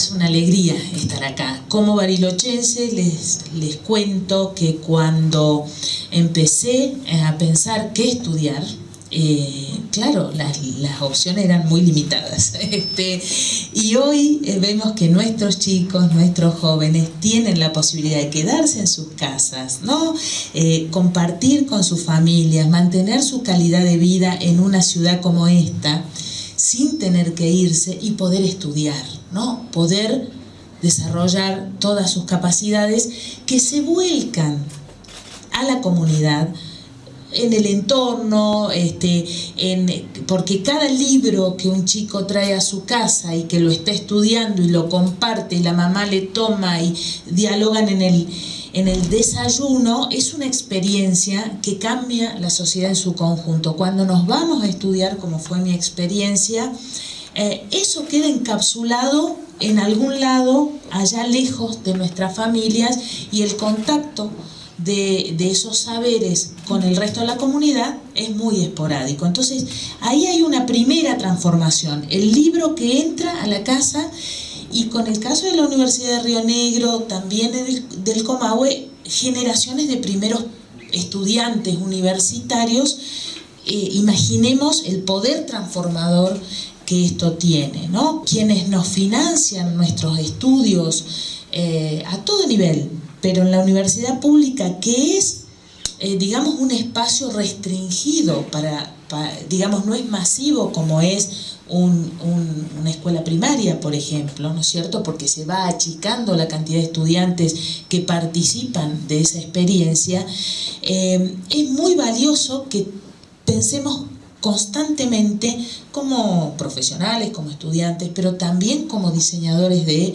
es una alegría estar acá. Como barilochense les, les cuento que cuando empecé a pensar qué estudiar, eh, claro, las, opciones eran muy limitadas. Este, y hoy eh, vemos que nuestros chicos, nuestros jóvenes, tienen la posibilidad de quedarse en sus casas, ¿no? Eh, compartir con sus familias, mantener su calidad de vida en una ciudad como esta, sin tener que irse y poder estudiar, ¿no? Poder desarrollar todas sus capacidades que se vuelcan a la comunidad en el entorno, este, en, porque cada libro que un chico trae a su casa y que lo está estudiando y lo comparte y la mamá le toma y dialogan en el, en el desayuno, es una experiencia que cambia la sociedad en su conjunto. Cuando nos vamos a estudiar, como fue mi experiencia, eh, eso queda encapsulado en algún lado, allá lejos de nuestras familias, y el contacto de, esos saberes con el resto de la comunidad es muy esporádico. Entonces, ahí hay una primera transformación, el libro que entra a la casa y con el caso de la Universidad de Río Negro, también del, del Comahue, generaciones de primeros estudiantes universitarios, eh, imaginemos el poder transformador que esto tiene, ¿no? Quienes nos financian nuestros estudios eh, a todo nivel, pero en la universidad pública, que es, eh, digamos, un espacio restringido para, digamos, no es masivo como es una escuela primaria, por ejemplo, ¿no es cierto? Porque se va achicando la cantidad de estudiantes que participan de esa experiencia, eh, es muy valioso que pensemos constantemente como profesionales, como estudiantes, pero también como diseñadores de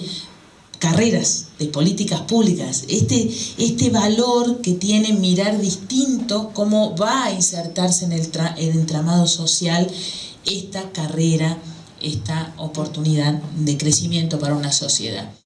carreras, de políticas públicas, este, este valor que tiene mirar distinto, cómo va a insertarse en el, el entramado social esta carrera, esta oportunidad de crecimiento para una sociedad.